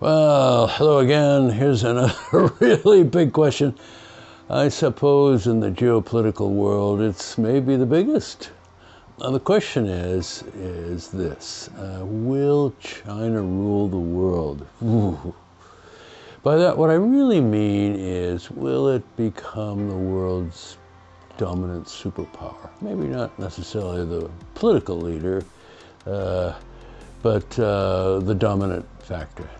Well, hello again. Here's another really big question. I suppose in the geopolitical world, it's maybe the biggest. Now the question is, is this, uh, will China rule the world? Ooh. By that, what I really mean is, will it become the world's dominant superpower? Maybe not necessarily the political leader, uh, but uh, the dominant factor.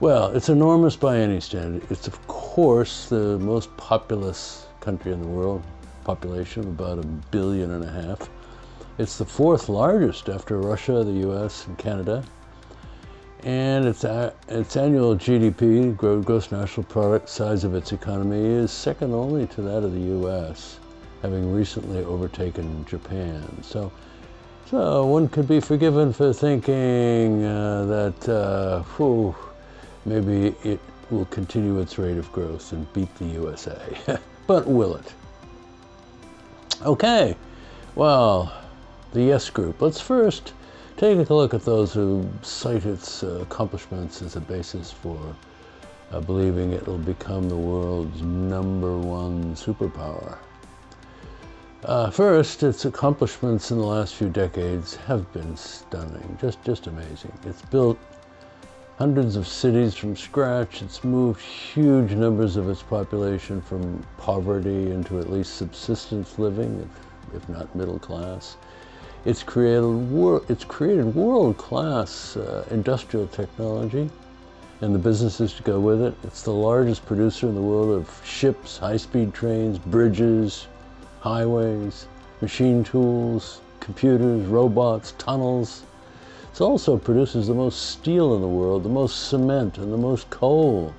Well, it's enormous by any standard. It's, of course, the most populous country in the world, population of about a billion and a half. It's the fourth largest after Russia, the US, and Canada. And its, its annual GDP, gross national product, size of its economy is second only to that of the US, having recently overtaken Japan. So, so one could be forgiven for thinking uh, that, uh, whew, maybe it will continue its rate of growth and beat the USA. but will it? Okay, well, the Yes Group. Let's first take a look at those who cite its uh, accomplishments as a basis for uh, believing it will become the world's number one superpower. Uh, first, its accomplishments in the last few decades have been stunning, just, just amazing. It's built hundreds of cities from scratch. It's moved huge numbers of its population from poverty into at least subsistence living, if, if not middle class. It's created, it's created world-class uh, industrial technology and the businesses to go with it. It's the largest producer in the world of ships, high-speed trains, bridges, highways, machine tools, computers, robots, tunnels, it also produces the most steel in the world, the most cement, and the most coal.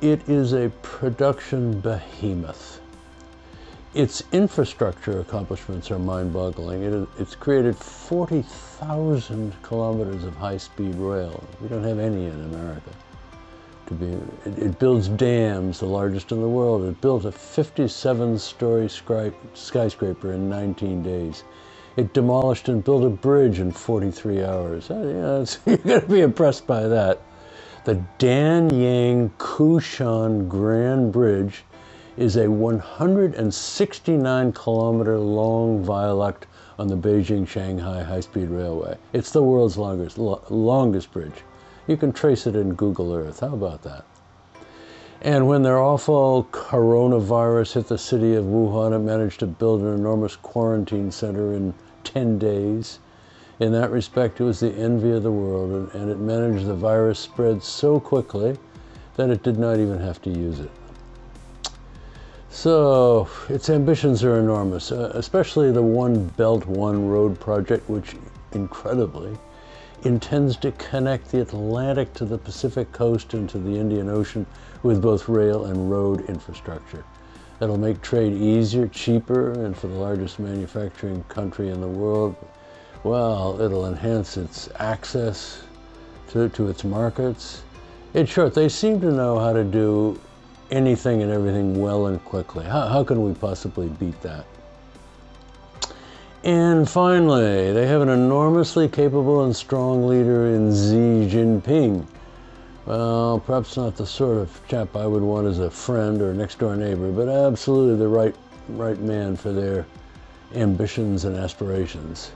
It is a production behemoth. Its infrastructure accomplishments are mind-boggling. It, it's created 40,000 kilometers of high-speed rail. We don't have any in America. Be, it, it builds dams, the largest in the world. It built a 57-story skyscraper in 19 days. It demolished and built a bridge in 43 hours. Uh, you're going to be impressed by that. The Danyang Kunshan Grand Bridge is a 169 kilometer long viaduct on the Beijing-Shanghai high-speed railway. It's the world's longest, lo longest bridge. You can trace it in Google Earth. How about that? And when their awful coronavirus hit the city of Wuhan, it managed to build an enormous quarantine center in 10 days. In that respect, it was the envy of the world, and, it managed the virus spread so quickly that it did not even have to use it. So, its ambitions are enormous, uh, especially the One Belt, One Road project, which, incredibly, intends to connect the Atlantic to the Pacific coast and to the Indian Ocean with both rail and road infrastructure. That'll make trade easier, cheaper, and for the largest manufacturing country in the world, well, it'll enhance its access to, to its markets. In short, they seem to know how to do anything and everything well and quickly. How, how can we possibly beat that? And finally, they have an enormously capable and strong leader in Xi Jinping. Well, perhaps not the sort of chap I would want as a friend or next door neighbor, but absolutely the right, right man for their ambitions and aspirations.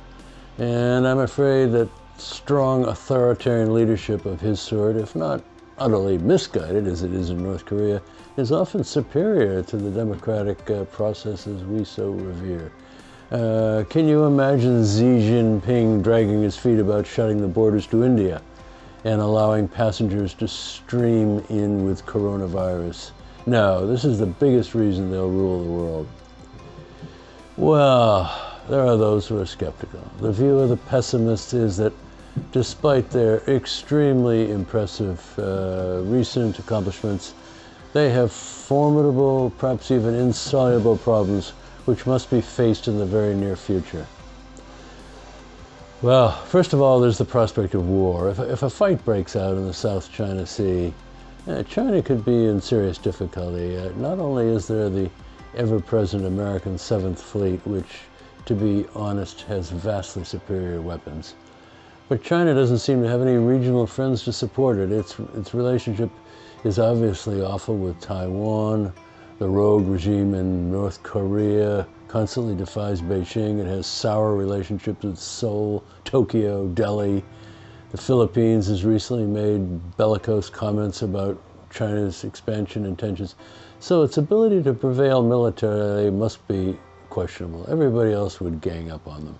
And I'm afraid that strong authoritarian leadership of his sort, if not utterly misguided as it is in North Korea, is often superior to the democratic uh, processes we so revere. Uh, can you imagine Xi Jinping dragging his feet about shutting the borders to India and allowing passengers to stream in with coronavirus? No, this is the biggest reason they'll rule the world. Well, there are those who are skeptical. The view of the pessimists is that despite their extremely impressive uh, recent accomplishments, they have formidable, perhaps even insoluble problems which must be faced in the very near future? Well, first of all, there's the prospect of war. If, if a fight breaks out in the South China Sea, uh, China could be in serious difficulty. Uh, not only is there the ever-present American Seventh Fleet, which, to be honest, has vastly superior weapons, But China doesn't seem to have any regional friends to support it. Its, its relationship is obviously awful with Taiwan. The rogue regime in North Korea constantly defies Beijing. It has sour relationships with Seoul, Tokyo, Delhi. The Philippines has recently made bellicose comments about China's expansion intentions. So its ability to prevail militarily must be questionable. Everybody else would gang up on them.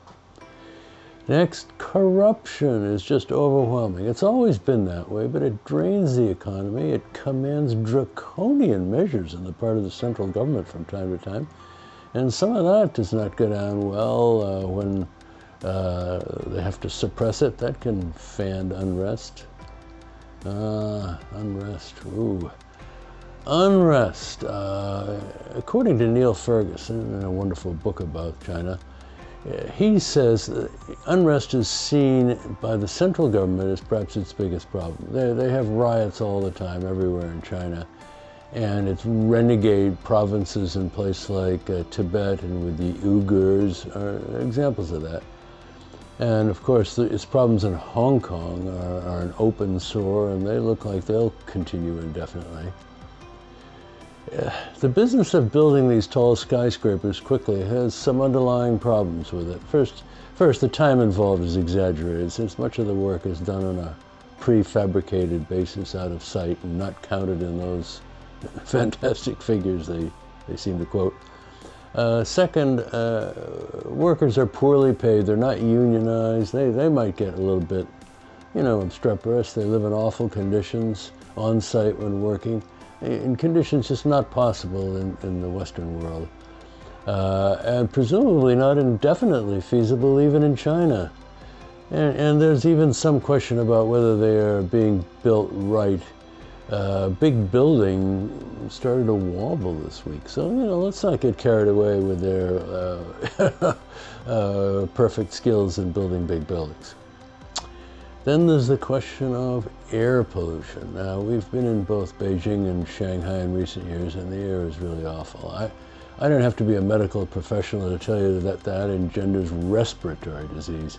Next, corruption is just overwhelming. It's always been that way, but it drains the economy. It commands draconian measures on the part of the central government from time to time. And some of that does not go down well uh, when uh, they have to suppress it. That can fan unrest. Uh, unrest, ooh. Unrest. Uh, according to Niall Ferguson, in a wonderful book about China, he says unrest is seen by the central government as perhaps its biggest problem. They, they have riots all the time everywhere in China. And it's renegade provinces in places like uh, Tibet and with the Uyghurs are examples of that. And of course, the, its problems in Hong Kong are, are an open sore, and they look like they'll continue indefinitely. The business of building these tall skyscrapers quickly has some underlying problems with it. First, first the time involved is exaggerated since much of the work is done on a prefabricated basis out of sight and not counted in those fantastic figures they, they seem to quote. Uh, second, uh, workers are poorly paid. They're not unionized. They, they might get a little bit, you know, obstreperous. They live in awful conditions on site when working in conditions just not possible in, in the Western world. Uh, and presumably not indefinitely feasible even in China. And, and, there's even some question about whether they are being built right. Uh, big building started to wobble this week. So, you know, let's not get carried away with their uh, uh perfect skills in building big buildings. Then there's the question of air pollution. Now, we've been in both Beijing and Shanghai in recent years, and the air is really awful. I, I don't have to be a medical professional to tell you that that engenders respiratory disease.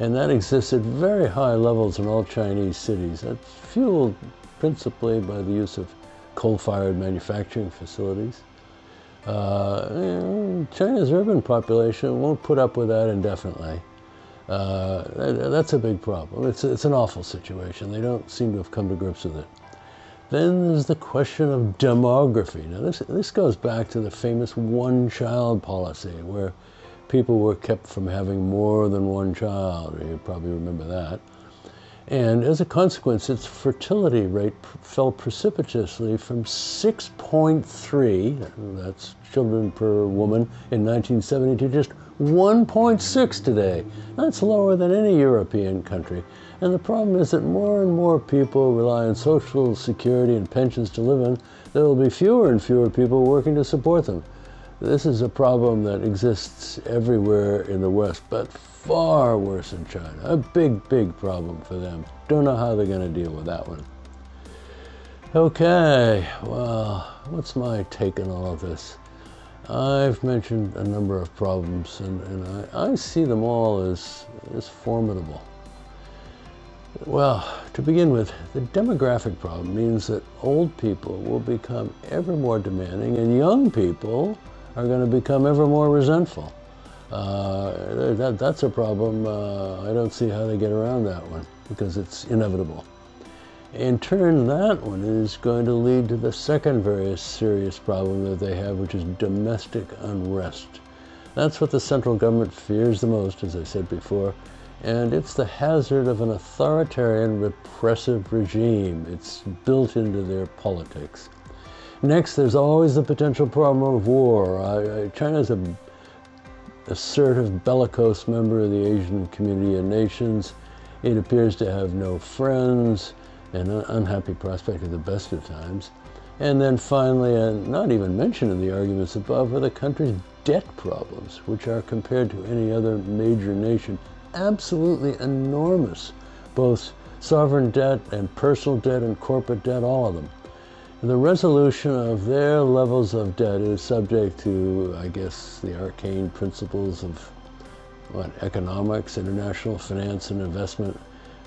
And that exists at very high levels in all Chinese cities. That's fueled principally by the use of coal-fired manufacturing facilities. Uh, China's urban population won't put up with that indefinitely. Uh, that's a big problem. It's, it's an awful situation. They don't seem to have come to grips with it. Then there's the question of demography. Now, this, this goes back to the famous one-child policy, where people were kept from having more than one child. You probably remember that. And as a consequence, its fertility rate fell precipitously from 6.3, that's children per woman, in 1970 to just 1.6 today. That's lower than any European country. And the problem is that more and more people rely on social security and pensions to live in. There will be fewer and fewer people working to support them. This is a problem that exists everywhere in the West, but far worse in China. A big, big problem for them. Don't know how they're going to deal with that one. Okay, well, what's my take on all of this? I've mentioned a number of problems, and, and I, I see them all as, as formidable. Well, to begin with, the demographic problem means that old people will become ever more demanding, and young people are going to become ever more resentful. Uh, that, that's a problem. Uh, I don't see how they get around that one because it's inevitable. In turn, that one is going to lead to the second very serious problem that they have, which is domestic unrest. That's what the central government fears the most, as I said before, and it's the hazard of an authoritarian repressive regime. It's built into their politics. Next, there's always the potential problem of war. Uh, China's a assertive, bellicose member of the Asian community of nations. It appears to have no friends, an unhappy prospect at the best of times. And then finally, and not even mentioned in the arguments above, are the country's debt problems, which are compared to any other major nation, absolutely enormous, both sovereign debt and personal debt and corporate debt, all of them. The resolution of their levels of debt is subject to, I guess, the arcane principles of what, economics, international finance and investment,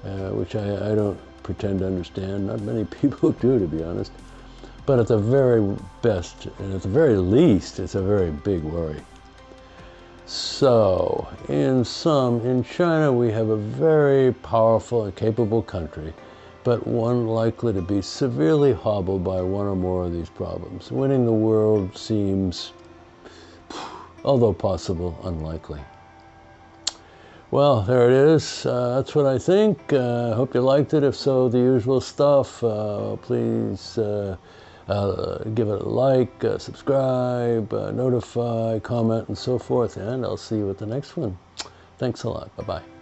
uh, which I, I don't pretend to understand. Not many people do, to be honest. But at the very best, and at the very least, it's a very big worry. So, in sum, in China we have a very powerful and capable country, but one likely to be severely hobbled by one or more of these problems. Winning the world seems, although possible, unlikely. Well, there it is. Uh, that's what I think. Uh, hope you liked it. If so, the usual stuff. Uh, please uh, uh, give it a like, uh, subscribe, notify, comment, and so forth. And I'll see you at the next one. Thanks a lot. Bye-bye.